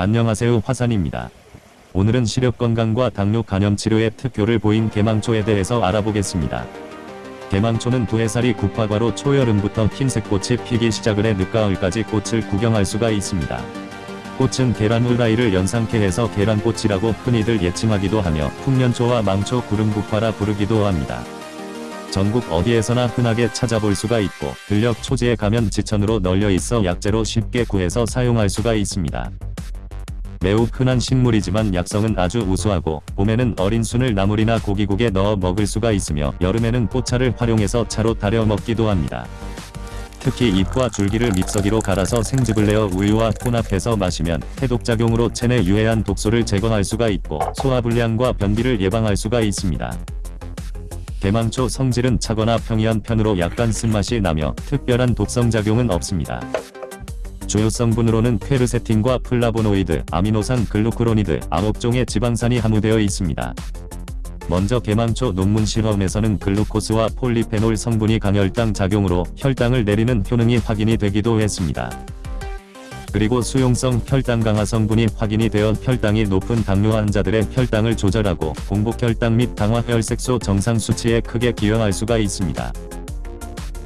안녕하세요 화산입니다. 오늘은 시력 건강과 당뇨 간염 치료에 특효를 보인 개망초에 대해서 알아보겠습니다. 개망초는 두 해살이 국화과로 초여름부터 흰색 꽃이 피기 시작을 해 늦가을까지 꽃을 구경할 수가 있습니다. 꽃은 계란 후라이를 연상케 해서 계란꽃이라고 흔히들 예칭하기도 하며 풍년초와 망초 구름국화라 부르기도 합니다. 전국 어디에서나 흔하게 찾아볼 수가 있고 들녘 초지에 가면 지천으로 널려 있어 약재로 쉽게 구해서 사용할 수가 있습니다. 매우 흔한 식물이지만 약성은 아주 우수하고 봄에는 어린 순을 나물이나 고기국에 넣어 먹을 수가 있으며 여름에는 꽃차를 활용해서 차로 달여 먹기도 합니다. 특히 잎과 줄기를 믹서기로 갈아서 생즙을 내어 우유와 혼합해서 마시면 해독작용으로 체내 유해한 독소를 제거할 수가 있고 소화불량과 변비를 예방할 수가 있습니다. 개망초 성질은 차거나 평이한 편으로 약간 쓴맛이 나며 특별한 독성작용은 없습니다. 주요 성분으로는 퀘르세틴과 플라보노이드, 아미노산 글루쿠로니드, 9종의 지방산이 함유되어 있습니다. 먼저 개망초 논문 실험에서는 글루코스와 폴리페놀 성분이 강혈당 작용으로 혈당을 내리는 효능이 확인이 되기도 했습니다. 그리고 수용성 혈당 강하 성분이 확인이 되어 혈당이 높은 당뇨 환자들의 혈당을 조절하고 공복혈당 및 당화혈색소 정상 수치에 크게 기여할 수가 있습니다.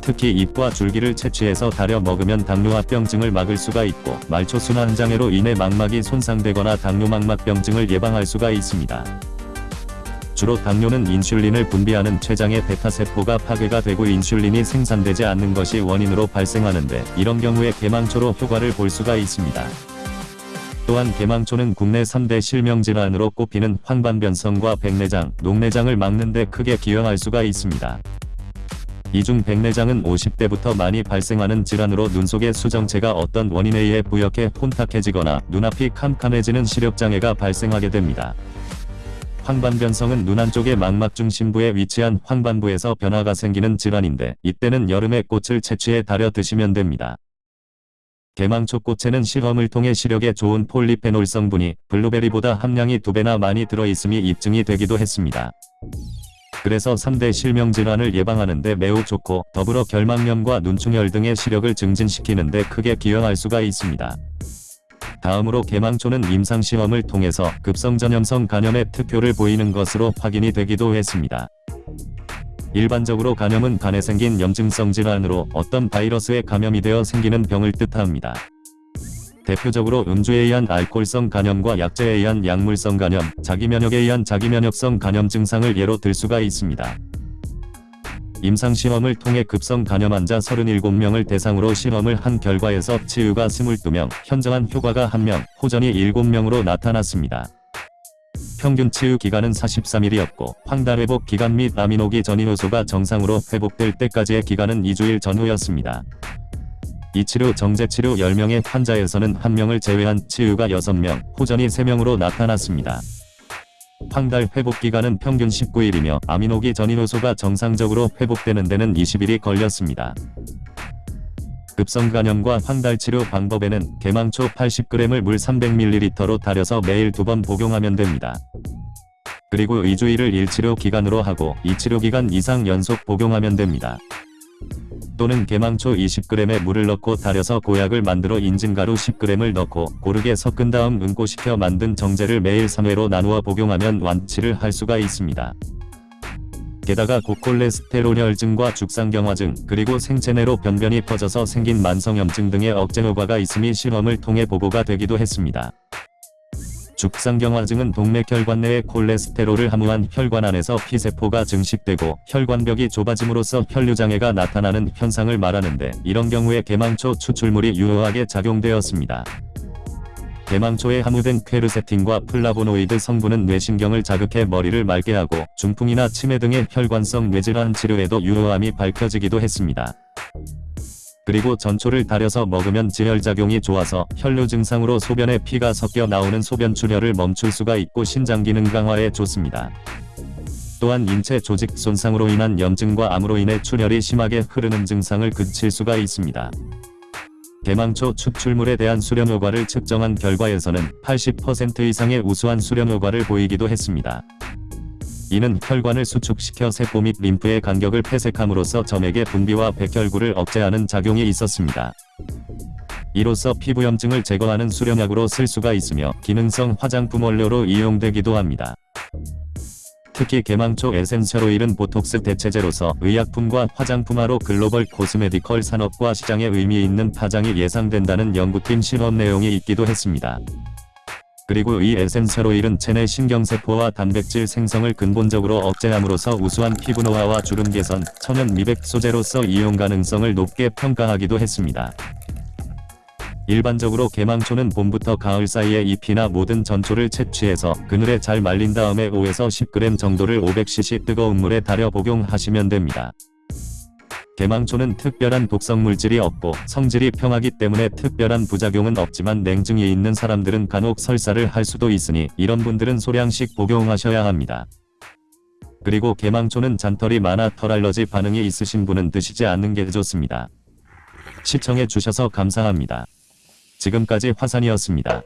특히 잎과 줄기를 채취해서 달여 먹으면 당뇨합병증을 막을 수가 있고 말초순환장애로 인해 망막이 손상되거나 당뇨망막병증을 예방할 수가 있습니다. 주로 당뇨는 인슐린을 분비하는 췌장의 베타세포가 파괴가 되고 인슐린이 생산되지 않는 것이 원인으로 발생하는데 이런 경우에 개망초로 효과를 볼 수가 있습니다. 또한 개망초는 국내 3대 실명질환으로 꼽히는 황반변성과 백내장, 녹내장을 막는 데 크게 기여할 수가 있습니다. 이중 백내장은 50대부터 많이 발생하는 질환으로 눈 속의 수정체가 어떤 원인에 의해 부옇게 혼탁해지거나 눈앞이 캄캄해지는 시력장애가 발생하게 됩니다. 황반변성은 눈 안쪽의 망막 중심부에 위치한 황반부에서 변화가 생기는 질환인데 이때는 여름에 꽃을 채취해 달여 드시면 됩니다. 개망초 꽃에는 실험을 통해 시력에 좋은 폴리페놀 성분이 블루베리보다 함량이 두배나 많이 들어있음이 입증이 되기도 했습니다. 그래서 3대 실명질환을 예방하는 데 매우 좋고 더불어 결막염과 눈충혈 등의 시력을 증진시키는 데 크게 기여할 수가 있습니다. 다음으로 개망초는 임상시험을 통해서 급성전염성 간염에 특효를 보이는 것으로 확인이 되기도 했습니다. 일반적으로 간염은 간에 생긴 염증성 질환으로 어떤 바이러스에 감염이 되어 생기는 병을 뜻합니다. 대표적으로 음주에 의한 알코올성 간염과 약제에 의한 약물성 간염, 자기면역에 의한 자기면역성 간염 증상을 예로 들 수가 있습니다. 임상시험을 통해 급성 간염 환자 37명을 대상으로 실험을 한 결과에서 치유가 22명, 현저한 효과가 1명, 호전이 7명으로 나타났습니다. 평균 치유 기간은 43일이었고 황달 회복 기간 및 아미노기 전이효소가 정상으로 회복될 때까지의 기간은 2주일 전후였습니다. 이 치료 정제치료 10명의 환자에서는 1명을 제외한 치유가 6명, 호전이 3명으로 나타났습니다. 황달 회복기간은 평균 19일이며 아미노기 전이효소가 정상적으로 회복되는 데는 20일이 걸렸습니다. 급성간염과 황달 치료 방법에는 개망초 80g을 물 300ml로 달여서 매일 두 번 복용하면 됩니다. 그리고 2주일을 1치료 기간으로 하고 2치료 기간 이상 연속 복용하면 됩니다. 또는 개망초 20g에 물을 넣고 달여서 고약을 만들어 인증가루 10g을 넣고 고르게 섞은 다음 응고시켜 만든 정제를 매일 3회로 나누어 복용하면 완치를 할 수가 있습니다. 게다가 고콜레스테롤 혈증과 죽상경화증 그리고 생체 내로 변변이 퍼져서 생긴 만성염증 등의 억제 효과가 있음이 실험을 통해 보고가 되기도 했습니다. 죽상경화증은 동맥 혈관 내의 콜레스테롤을 함유한 혈관 안에 내피세포가 증식되고 혈관벽이 좁아짐으로써 혈류장애가 나타나는 현상을 말하는데 이런 경우에 개망초 추출물이 유효하게 작용되었습니다. 개망초에 함유된 퀘르세틴과 플라보노이드 성분은 뇌신경을 자극해 머리를 맑게 하고 중풍이나 치매 등의 혈관성 뇌질환 치료에도 유효함이 밝혀지기도 했습니다. 그리고 전초를 달여서 먹으면 지혈작용이 좋아서 혈류 증상으로 소변에 피가 섞여 나오는 소변 출혈을 멈출 수가 있고 신장 기능 강화에 좋습니다. 또한 인체 조직 손상으로 인한 염증과 암으로 인해 출혈이 심하게 흐르는 증상을 그칠 수가 있습니다. 대망초 추출물에 대한 수렴 효과를 측정한 결과에서는 80% 이상의 우수한 수렴 효과를 보이기도 했습니다. 이는 혈관을 수축시켜 세포 및 림프의 간격을 폐색함으로써 점액의 분비와 백혈구를 억제하는 작용이 있었습니다. 이로써 피부염증을 제거하는 수렴약으로 쓸 수가 있으며 기능성 화장품 원료로 이용되기도 합니다. 특히 개망초 essential 오일은 보톡스 대체제로서 의약품과 화장품화로 글로벌 cosmedical 산업과 시장에 의미 있는 파장이 예상된다는 연구팀 실험 내용이 있기도 했습니다. 그리고 이 essential 오일은 체내 신경세포와 단백질 생성을 근본적으로 억제함으로써 우수한 피부 노화와 주름 개선, 천연 미백 소재로서 이용 가능성을 높게 평가하기도 했습니다. 일반적으로 개망초는 봄부터 가을 사이에 잎이나 모든 전초를 채취해서 그늘에 잘 말린 다음에 5에서 10g 정도를 500cc 뜨거운 물에 달여 복용하시면 됩니다. 개망초는 특별한 독성 물질이 없고 성질이 평하기 때문에 특별한 부작용은 없지만 냉증이 있는 사람들은 간혹 설사를 할 수도 있으니 이런 분들은 소량씩 복용하셔야 합니다. 그리고 개망초는 잔털이 많아 털 알러지 반응이 있으신 분은 드시지 않는 게 좋습니다. 시청해 주셔서 감사합니다. 지금까지 화산이었습니다.